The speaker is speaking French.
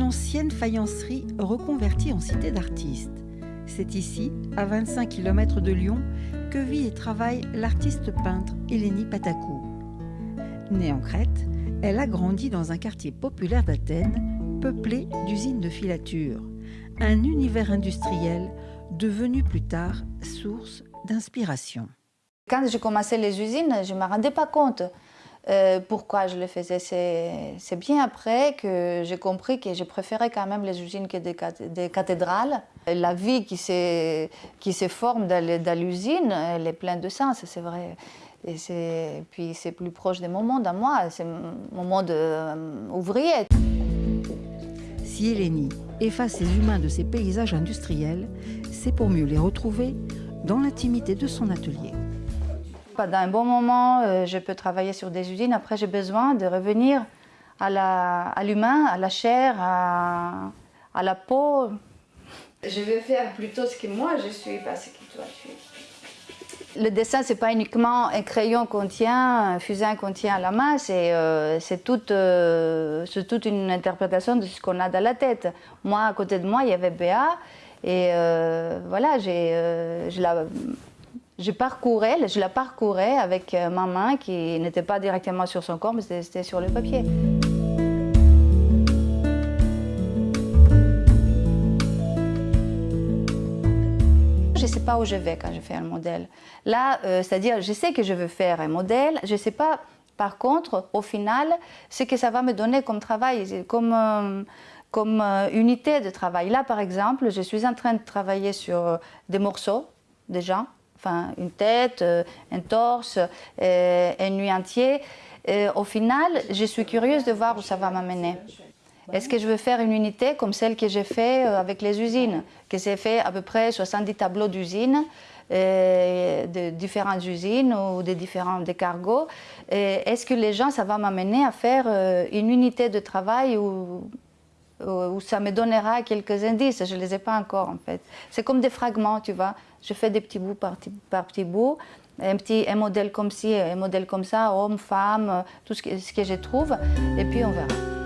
ancienne faïencerie reconvertie en cité d'artistes. C'est ici, à 25 km de Lyon, que vit et travaille l'artiste peintre Eleni Patakou. Née en Crète, elle a grandi dans un quartier populaire d'Athènes, peuplé d'usines de filature, un univers industriel devenu plus tard source d'inspiration. Quand j'ai commencé les usines, je ne me rendais pas compte euh, pourquoi je le faisais. C'est bien après que j'ai compris que je préférais quand même les usines que des, cathédrales. La vie qui, se forme dans l'usine, elle est pleine de sens, c'est vrai. Et puis c'est plus proche de mon monde à moi, c'est mon monde euh, ouvrier. Si Hélénie efface les humains de ses paysages industriels, c'est pour mieux les retrouver dans l'intimité de son atelier. Pendant un bon moment, euh, je peux travailler sur des usines. Après, j'ai besoin de revenir à l'humain, à, à, la chair, à, à, la peau. Je vais faire plutôt ce que moi je suis, pas ce que toi tu es. Le dessin, c'est pas uniquement un crayon qu'on tient, un fusain qu'on tient à la main, c'est euh, toute, euh, toute, une interprétation de ce qu'on a dans la tête. Moi, à côté de moi, il y avait Béa, et euh, voilà, je la, je parcourais, je la parcourais avec ma main qui n'était pas directement sur son corps, mais c'était sur le papier. je ne sais pas où je vais quand je fais un modèle. Là, euh, c'est-à-dire, je sais que je veux faire un modèle, je ne sais pas, par contre, au final, ce que ça va me donner comme travail, comme, euh, comme euh, unité de travail. Là, par exemple, je suis en train de travailler sur des morceaux, déjà, enfin, une tête, un torse, une nuit entière. au final, je suis curieuse de voir où ça va m'amener. Est-ce que je veux faire une unité comme celle que j'ai fait euh, avec les usines, que j'ai fait à peu près 70 tableaux d'usines, euh, de différentes usines ou de différents des cargos. Est-ce que les gens, ça va m'amener à faire euh, une unité de travail où, où ça me donnera quelques indices Je ne les ai pas encore en fait. C'est comme des fragments, tu vois. Je fais des petits bouts par, par petits bouts un petit un modèle comme ci, un modèle comme ça, homme, femme, tout ce que, ce que je trouve, et puis on verra.